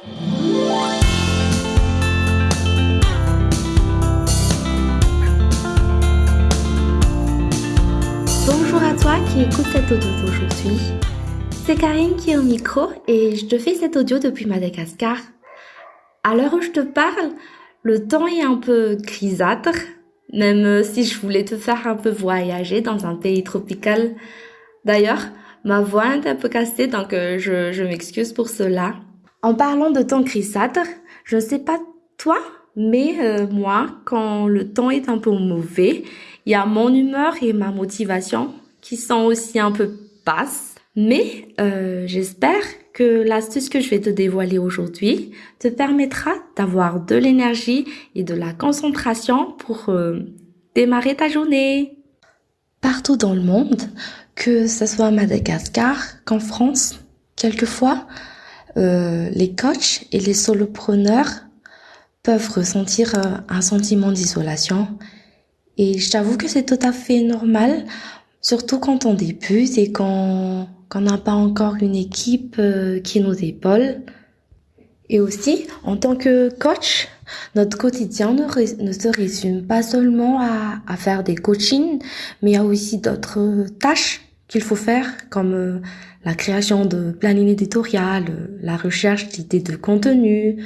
Bonjour à toi qui écoute cet audio d'aujourd'hui. C'est Karine qui est au micro et je te fais cet audio depuis Madagascar. À l'heure où je te parle, le temps est un peu grisâtre, même si je voulais te faire un peu voyager dans un pays tropical. D'ailleurs, ma voix est un peu cassée, donc euh, je, je m'excuse pour cela. En parlant de temps grisâtre, je ne sais pas toi, mais euh, moi, quand le temps est un peu mauvais, il y a mon humeur et ma motivation qui sont aussi un peu basses. Mais euh, j'espère que l'astuce que je vais te dévoiler aujourd'hui te permettra d'avoir de l'énergie et de la concentration pour euh, démarrer ta journée. Partout dans le monde, que ce soit à Madagascar qu'en France, quelquefois, euh, les coachs et les solopreneurs peuvent ressentir euh, un sentiment d'isolation. Et je t'avoue que c'est tout à fait normal, surtout quand on débute et qu'on n'a pas encore une équipe euh, qui nous épaule. Et aussi, en tant que coach, notre quotidien ne, ne se résume pas seulement à, à, faire des coachings, mais il y a aussi d'autres tâches qu'il faut faire, comme euh, la création de planning éditorial, la recherche d'idées de contenu,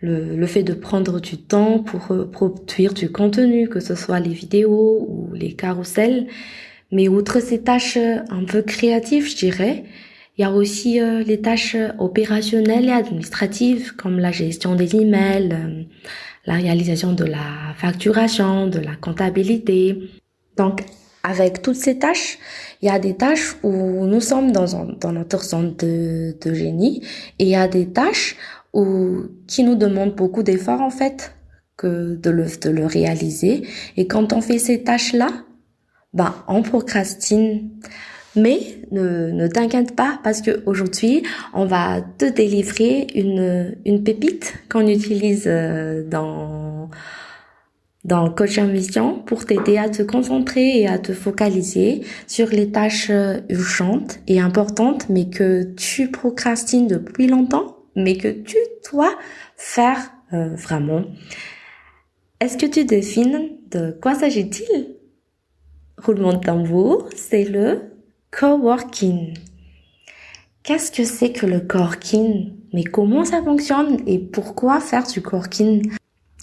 le, le, fait de prendre du temps pour euh, produire du contenu, que ce soit les vidéos ou les carousels, mais outre ces tâches euh, un peu créatives, je dirais, il y a aussi euh, les tâches opérationnelles et administratives comme la gestion des emails, euh, la réalisation de la facturation, de la comptabilité. Donc, avec toutes ces tâches, il y a des tâches où nous sommes dans, dans notre zone de, de génie et il y a des tâches où, qui nous demandent beaucoup d'efforts en fait que de le, de le réaliser. Et quand on fait ces tâches-là, ben, on procrastine. Mais ne, ne t'inquiète pas parce que aujourd'hui, on va te délivrer une, une pépite qu'on utilise euh, dans, dans Coach Mission pour t'aider à te concentrer et à te focaliser sur les tâches euh, urgentes et importantes, mais que tu procrastines depuis longtemps, mais que tu dois faire euh, vraiment. Est-ce que tu devines de quoi s'agit-il? Roulement de tambour, c'est le coworking. Qu'est-ce que c'est que le coworking? Mais comment ça fonctionne et pourquoi faire du coworking?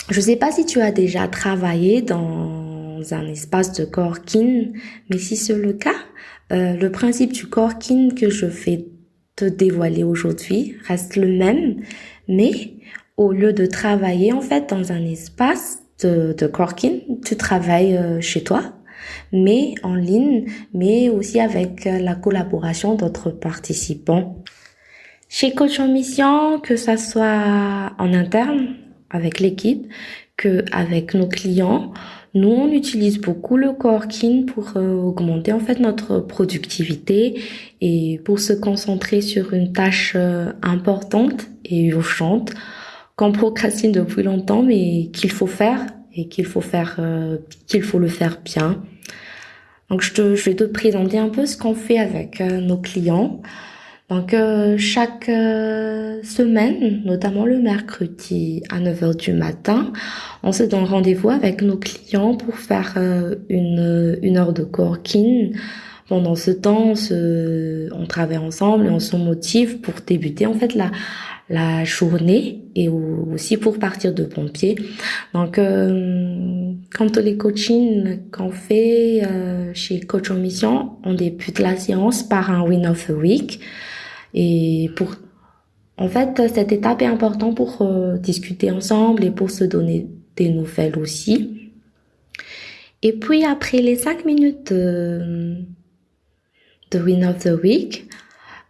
Je ne sais pas si tu as déjà travaillé dans un espace de coworking, mais si c'est le cas, euh, le principe du coworking que je vais te dévoiler aujourd'hui reste le même, mais au lieu de travailler en fait dans un espace de, de tu travailles euh, chez toi mais en ligne, mais aussi avec euh, la collaboration d'autres participants. Chez Coach en Mission, que ça soit en interne avec l'équipe, que avec nos clients, nous on utilise beaucoup le coworking pour euh, augmenter en fait notre productivité et pour se concentrer sur une tâche euh, importante et urgente qu'on procrastine depuis longtemps mais qu'il faut faire et qu'il faut faire qu'il faut le faire bien. Donc je, te, je vais te présenter un peu ce qu'on fait avec euh, nos clients. Donc euh, chaque euh, semaine, notamment le mercredi à 9h du matin, on se donne rendez-vous avec nos clients pour faire une, une heure de coworking. Pendant ce temps, on, se, on travaille ensemble et on se motive pour débuter en fait la, la journée et aussi pour partir de pompier. Donc, euh, quand les coachings qu'on fait euh, chez Coach en Mission, on débute la séance par un win of the week. Et pour, en fait, cette étape est importante pour euh, discuter ensemble et pour se donner des nouvelles aussi. Et puis après les cinq minutes de, de win of the week,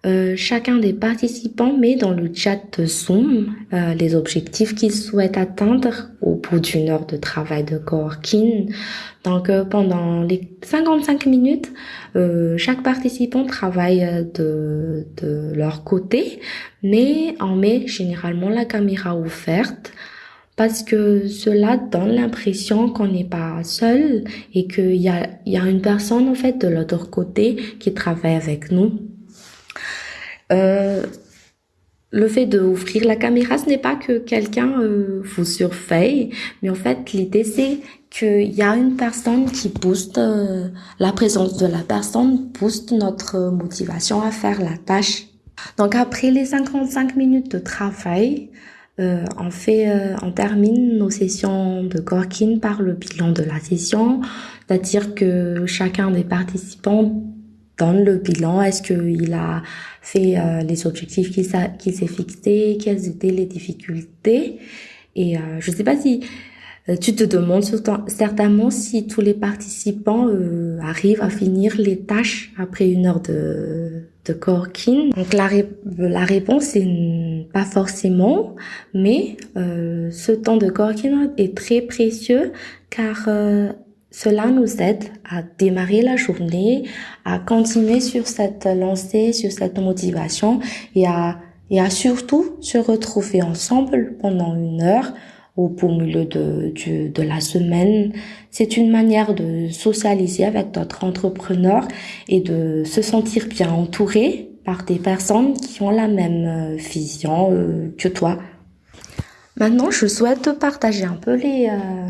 euh, chacun des participants met dans le chat Zoom euh, les objectifs qu'il souhaite atteindre au bout d'une heure de travail de coworking. Donc euh, pendant les 55 minutes, euh, chaque participant travaille de, de leur côté, mais on met généralement la caméra ouverte parce que cela donne l'impression qu'on n'est pas seul et qu'il y a, y a une personne en fait de l'autre côté qui travaille avec nous. Euh, le fait d'ouvrir la caméra, ce n'est pas que quelqu'un euh, vous surveille, mais en fait, l'idée c'est qu'il y a une personne qui booste, euh, la présence de la personne booste notre motivation à faire la tâche. Donc après les 55 minutes de travail, on fait, on termine nos sessions de Gorkin par le bilan de la session, c'est-à-dire que chacun des participants donne le bilan. Est-ce qu'il a euh, les objectifs qu'il s'est fixés, quelles étaient les difficultés. Et euh, je ne sais pas si euh, tu te demandes certainement si tous les participants arrivent à finir les tâches après une heure de, de corking. Donc la, la réponse est pas forcément, mais ce temps de corking est très précieux car cela nous aide à démarrer la journée, à continuer sur cette lancée, sur cette motivation et à, et à surtout se retrouver ensemble pendant une heure au beau milieu de, de, de la semaine. C'est une manière de socialiser avec d'autres entrepreneurs et de se sentir bien entouré par des personnes qui ont la même euh, vision euh, que toi. Maintenant, je souhaite partager un peu les, euh,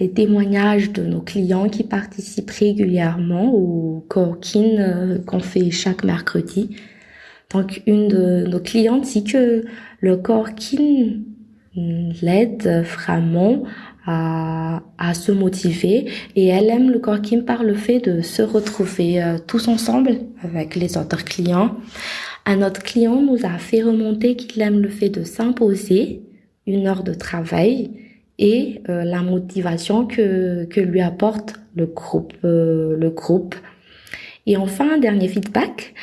les témoignages de nos clients qui participent régulièrement au coworking euh, qu'on fait chaque mercredi. Donc, une de nos clientes dit que le coworking l'aide vraiment à, à se motiver et elle aime le coworking par le fait de se retrouver euh, tous ensemble avec les autres clients. Un autre client nous a fait remonter qu'il aime le fait de s'imposer une heure de travail et euh, la motivation que, que lui apporte le groupe. Euh, le groupe. Et enfin, un dernier feedback.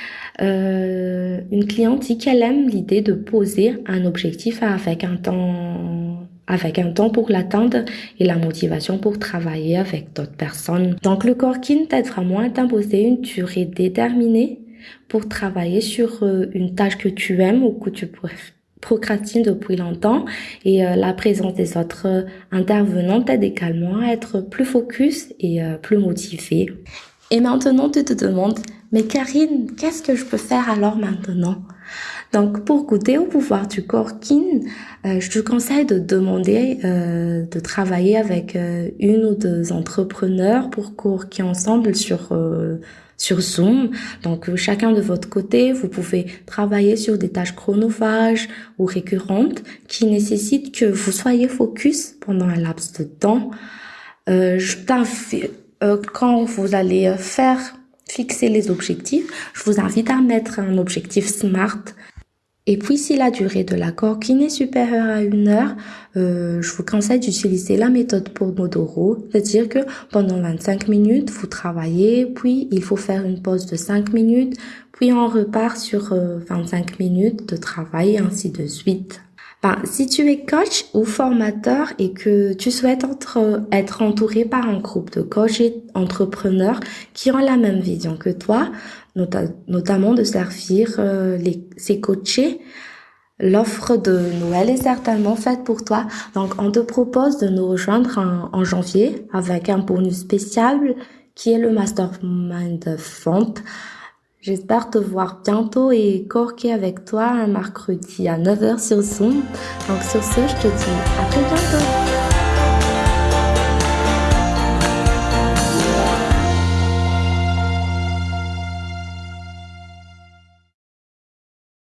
Euh, une cliente dit qu'elle aime l'idée de poser un objectif avec un temps avec un temps pour l'atteindre et la motivation pour travailler avec d'autres personnes. Donc le Corkin t'aide vraiment à t'imposer une durée déterminée pour travailler sur une tâche que tu aimes ou que tu procrastine depuis longtemps et euh, la présence des autres euh, intervenants t'aide également à être plus focus et euh, plus motivé. Et maintenant, tu te demandes, mais Karine, qu'est-ce que je peux faire alors maintenant? Donc, pour goûter au pouvoir du Corkin, je te conseille de demander de travailler avec une ou deux entrepreneurs pour courquer ensemble sur sur Zoom. Donc, euh, chacun de votre côté, vous pouvez travailler sur des tâches chronophages ou récurrentes qui nécessitent que vous soyez focus pendant un laps de temps. Euh, je euh, quand vous allez faire fixer les objectifs, je vous invite à mettre un objectif SMART et puis, si la durée de l'accord qui n'est supérieure à une heure, euh, je vous conseille d'utiliser la méthode Pomodoro, c'est-à-dire que pendant 25 minutes, vous travaillez, puis il faut faire une pause de 5 minutes, puis on repart sur 25 euh, minutes de travail, ainsi de suite. Ben, si tu es coach ou formateur et que tu souhaites être entouré par un groupe de coachs et entrepreneurs qui ont la même vision que toi, notamment de servir euh, ces coachés, L'offre de Noël est certainement faite pour toi. Donc, on te propose de nous rejoindre en, en janvier avec un bonus spécial qui est le Mastermind Font. J'espère te voir bientôt et corquer avec toi un mercredi à 9h sur Zoom. Donc sur ce, je te dis à très bientôt.